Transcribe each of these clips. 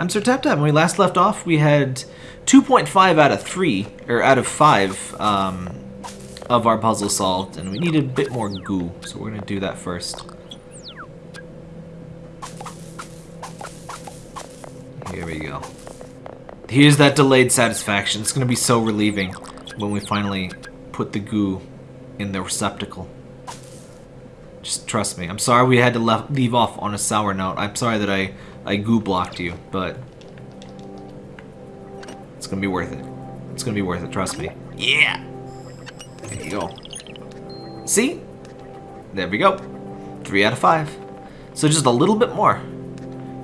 I'm Sir Tap Tap. When we last left off, we had 2.5 out of 3, or out of 5, um, of our puzzle solved, and we need a bit more goo, so we're going to do that first. Here we go. Here's that delayed satisfaction. It's going to be so relieving when we finally put the goo in the receptacle. Just trust me. I'm sorry we had to leave off on a sour note. I'm sorry that I, I goo blocked you, but it's going to be worth it. It's going to be worth it, trust me. Yeah! There you go. See? There we go. Three out of five. So just a little bit more.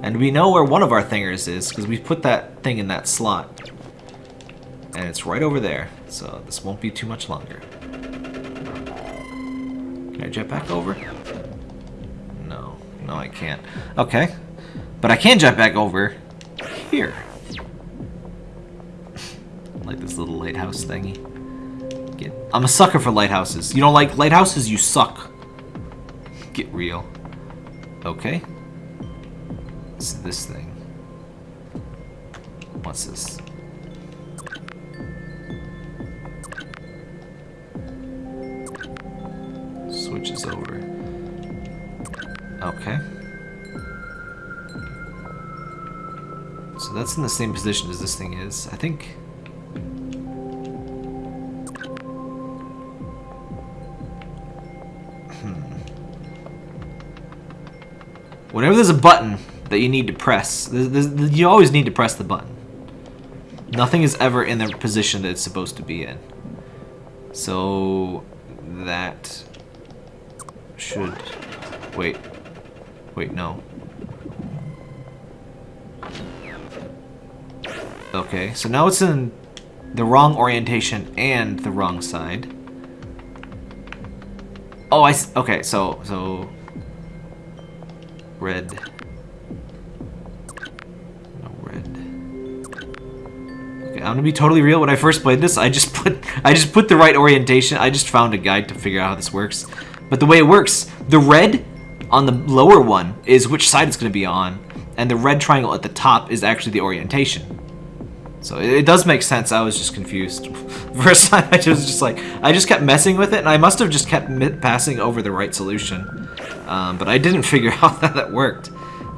And we know where one of our thingers is, because we put that thing in that slot. And it's right over there, so this won't be too much longer. Can I jet back over? No. No, I can't. Okay. But I can jump back over here. like this little lighthouse thingy. Get, I'm a sucker for lighthouses. You don't like lighthouses? You suck. Get real. Okay. It's this thing. What's this? Switches over. Okay. That's in the same position as this thing is. I think... Hmm. Whenever there's a button that you need to press, you always need to press the button. Nothing is ever in the position that it's supposed to be in. So that should... Wait. Wait, no. Okay, so now it's in the wrong orientation and the wrong side. Oh, I... Okay, so... So red. No red. Okay, I'm gonna be totally real. When I first played this, I just put I just put the right orientation. I just found a guide to figure out how this works. But the way it works, the red on the lower one is which side it's gonna be on, and the red triangle at the top is actually the orientation. So it, does make sense. I was just confused. First time I was just like, I just kept messing with it, and I must have just kept passing over the right solution. Um, but I didn't figure out how that worked.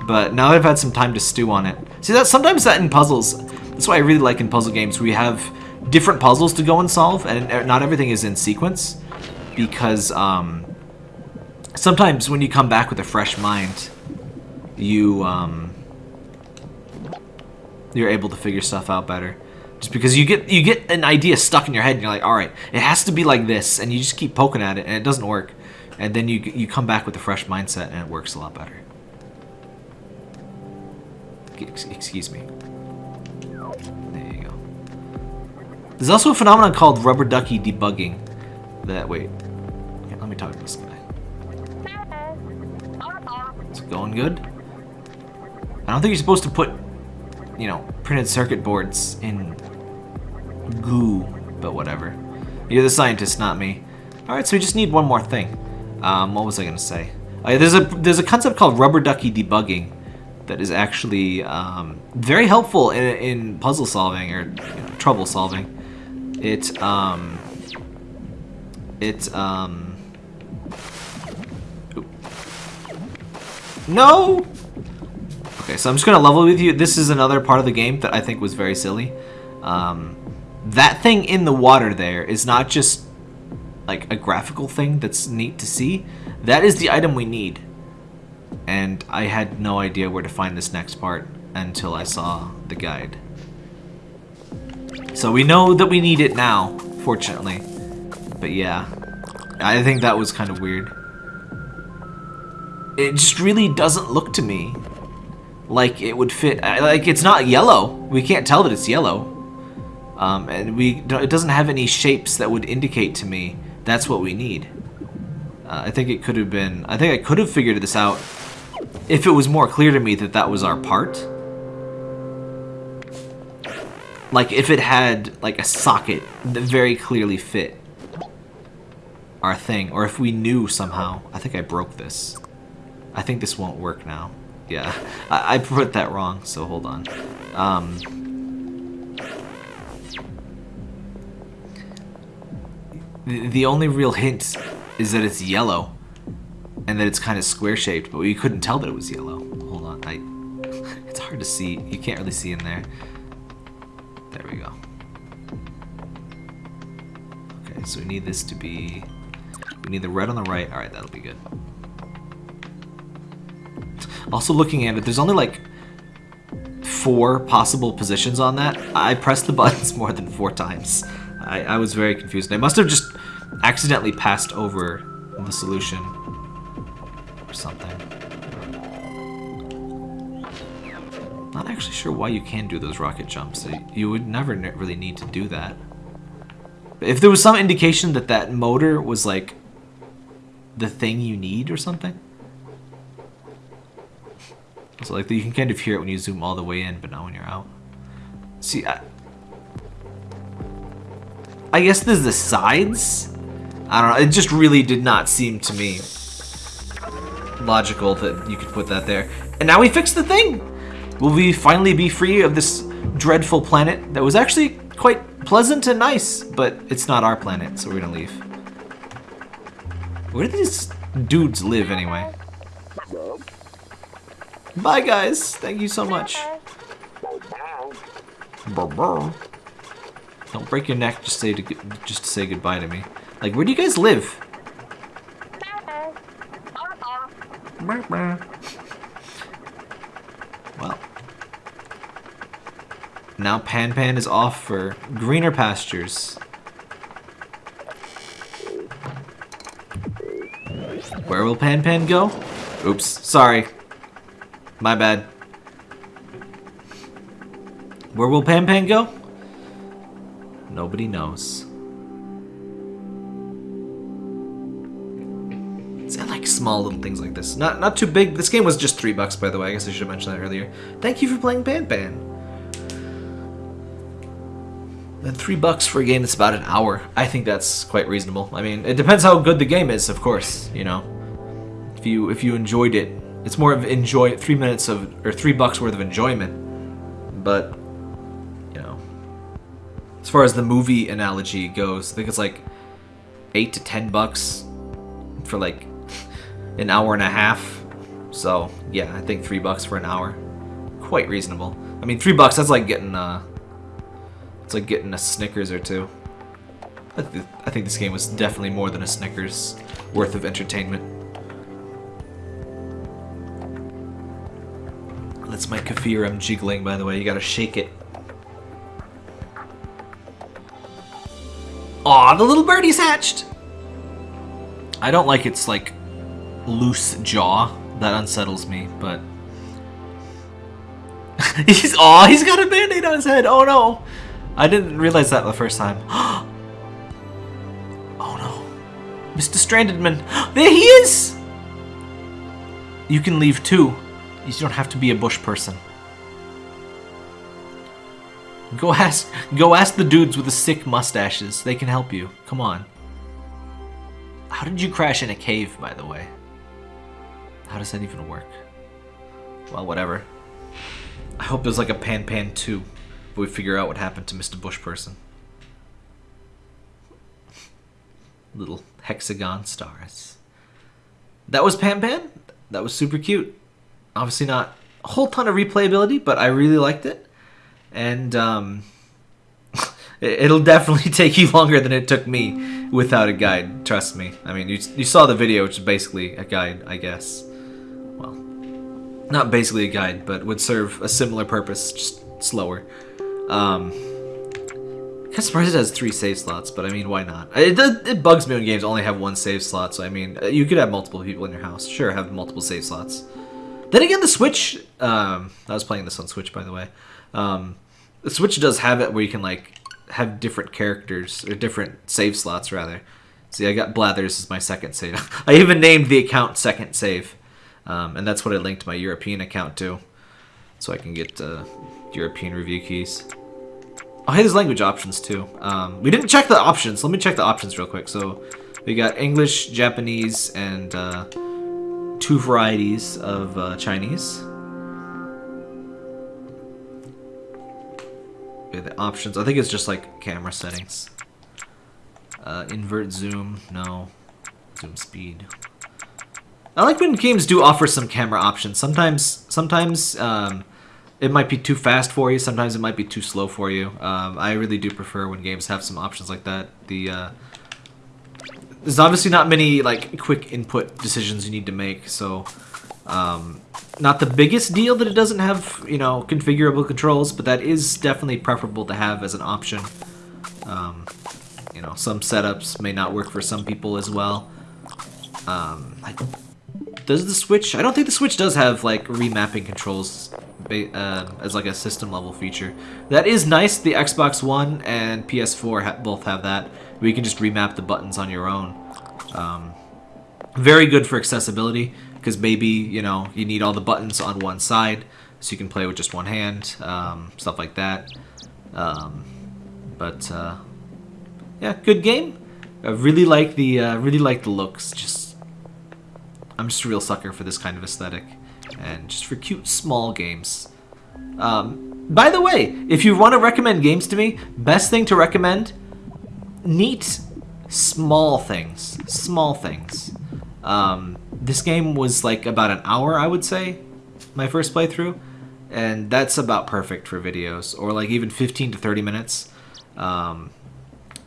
But now I've had some time to stew on it. See, that sometimes that in puzzles, that's why I really like in puzzle games, we have different puzzles to go and solve, and not everything is in sequence. Because um, sometimes when you come back with a fresh mind, you... Um, you're able to figure stuff out better. Just because you get you get an idea stuck in your head and you're like, all right, it has to be like this, and you just keep poking at it and it doesn't work, and then you you come back with a fresh mindset and it works a lot better. Excuse me. There you go. There's also a phenomenon called rubber ducky debugging. That wait, okay, let me talk to this guy. Is it going good? I don't think you're supposed to put you know, printed circuit boards in goo, but whatever. You're the scientist, not me. Alright, so we just need one more thing. Um, what was I gonna say? Yeah, there's a there's a concept called rubber ducky debugging that is actually um, very helpful in, in puzzle solving or you know, trouble solving. It um, it um, no Okay, so I'm just gonna level with you. This is another part of the game that I think was very silly. Um, that thing in the water there is not just like a graphical thing that's neat to see. That is the item we need. And I had no idea where to find this next part until I saw the guide. So we know that we need it now, fortunately. But yeah, I think that was kind of weird. It just really doesn't look to me like it would fit. Like it's not yellow. We can't tell that it's yellow. Um, and we it doesn't have any shapes that would indicate to me that's what we need. Uh, I think it could have been. I think I could have figured this out if it was more clear to me that that was our part. Like if it had like a socket that very clearly fit our thing, or if we knew somehow. I think I broke this. I think this won't work now. Yeah, I, I put that wrong, so hold on. Um, the, only real hint is that it's yellow. And that it's kind of square-shaped, but we couldn't tell that it was yellow. Hold on, I... It's hard to see. You can't really see in there. There we go. Okay, so we need this to be... We need the red on the right. Alright, that'll be good. Also looking at it, there's only like four possible positions on that. I pressed the buttons more than four times. I, I was very confused. I must have just accidentally passed over the solution or something. Not actually sure why you can do those rocket jumps. You would never really need to do that. If there was some indication that that motor was like the thing you need or something. So like you can kind of hear it when you zoom all the way in, but not when you're out. See, I, I guess there's the sides. I don't know. It just really did not seem to me logical that you could put that there. And now we fixed the thing. Will we finally be free of this dreadful planet that was actually quite pleasant and nice, but it's not our planet, so we're gonna leave. Where do these dudes live anyway? Bye, guys. Thank you so much. Don't break your neck just say to just to say goodbye to me. Like, where do you guys live? Well. Now Pan Pan is off for greener pastures. Where will Pan Pan go? Oops, sorry. My bad. Where will Pan Pan go? Nobody knows. It's like small little things like this. Not not too big. This game was just three bucks, by the way. I guess I should have mentioned that earlier. Thank you for playing Pan Pan. And three bucks for a game that's about an hour. I think that's quite reasonable. I mean, it depends how good the game is, of course. You know, if you if you enjoyed it, it's more of enjoy three minutes of or three bucks worth of enjoyment. But you know, as far as the movie analogy goes, I think it's like eight to ten bucks for like an hour and a half. So yeah, I think three bucks for an hour, quite reasonable. I mean, three bucks that's like getting uh, it's like getting a Snickers or two. I, th I think this game was definitely more than a Snickers worth of entertainment. That's my kefir I'm jiggling, by the way. You gotta shake it. Aw, the little birdie's hatched! I don't like its, like, loose jaw. That unsettles me, but... he's, aw, he's got a band-aid on his head! Oh no! I didn't realize that the first time. oh no. Mr. Strandedman. There he is! You can leave too. You don't have to be a bush person. Go ask go ask the dudes with the sick mustaches. They can help you. Come on. How did you crash in a cave, by the way? How does that even work? Well, whatever. I hope there's like a Pan Pan 2 if we figure out what happened to Mr. Bush person. Little hexagon stars. That was Pan Pan? That was super cute. Obviously not a whole ton of replayability, but I really liked it and um, it'll definitely take you longer than it took me without a guide. Trust me. I mean, you you saw the video, which is basically a guide, I guess. Well, not basically a guide, but would serve a similar purpose, just slower. Um, I'm surprised it has three save slots, but I mean, why not? It, it bugs me when games only have one save slot, so I mean, you could have multiple people in your house. Sure, have multiple save slots. Then again, the Switch, um, I was playing this on Switch, by the way. Um, the Switch does have it where you can like have different characters or different save slots rather. See, I got Blathers as my second save. I even named the account second save, um, and that's what I linked my European account to, so I can get uh, European review keys. Oh, hey, there's language options too. Um, we didn't check the options. Let me check the options real quick. So we got English, Japanese, and uh, two varieties of uh, Chinese. Okay, the options. I think it's just like camera settings. Uh, invert zoom. No. Zoom speed. I like when games do offer some camera options. Sometimes, sometimes um, it might be too fast for you. Sometimes it might be too slow for you. Um, I really do prefer when games have some options like that. The uh, there's obviously not many like quick input decisions you need to make, so um, not the biggest deal that it doesn't have you know configurable controls, but that is definitely preferable to have as an option. Um, you know, some setups may not work for some people as well. Um, does the Switch? I don't think the Switch does have like remapping controls uh, as like a system level feature. That is nice. The Xbox One and PS4 ha both have that. You can just remap the buttons on your own. Um, very good for accessibility because maybe you know you need all the buttons on one side so you can play with just one hand, um, stuff like that. Um, but uh, yeah, good game. I really like the uh, really like the looks. Just I'm just a real sucker for this kind of aesthetic, and just for cute small games. Um, by the way, if you want to recommend games to me, best thing to recommend, neat small things, small things. Um, this game was like about an hour, I would say, my first playthrough, and that's about perfect for videos, or like even 15 to 30 minutes. Um,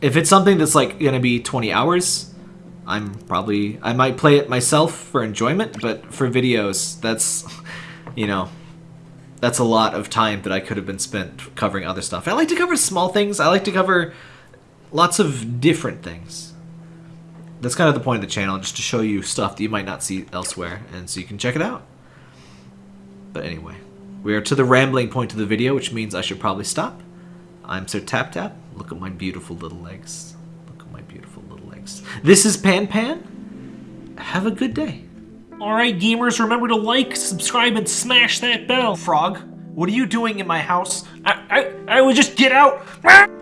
if it's something that's like gonna be 20 hours, I'm probably I might play it myself for enjoyment, but for videos, that's you know, that's a lot of time that I could have been spent covering other stuff. I like to cover small things. I like to cover lots of different things. That's kind of the point of the channel, just to show you stuff that you might not see elsewhere, and so you can check it out. But anyway, we are to the rambling point of the video, which means I should probably stop. I'm Sir Tap Tap. Look at my beautiful little legs. Look at my beautiful little legs. This is Pan Pan. Have a good day. Alright, gamers, remember to like, subscribe, and smash that bell. Frog, what are you doing in my house? I, I, I would just get out.